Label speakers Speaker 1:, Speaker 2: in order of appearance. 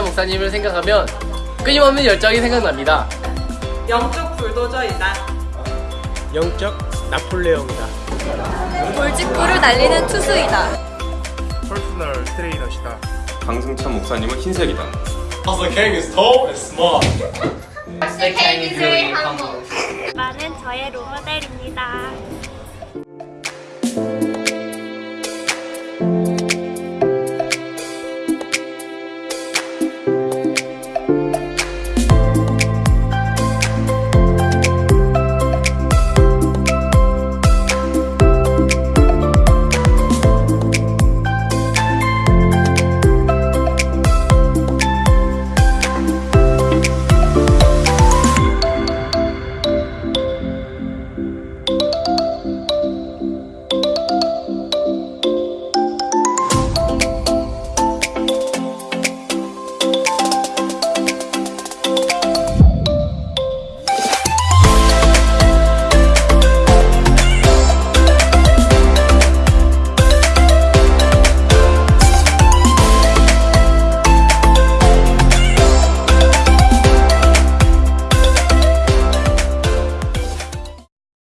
Speaker 1: 목사님을 생각하면 끊임없는 열정이 생각납니다.
Speaker 2: 영적 불도저이다.
Speaker 3: 영적 나폴레옹이다.
Speaker 4: 돌직구를 날리는 투수이다.
Speaker 3: personal 트레이너시다.
Speaker 5: 강승찬 목사님은 흰색이다.
Speaker 4: 네,
Speaker 6: 많은 저의 role model입니다.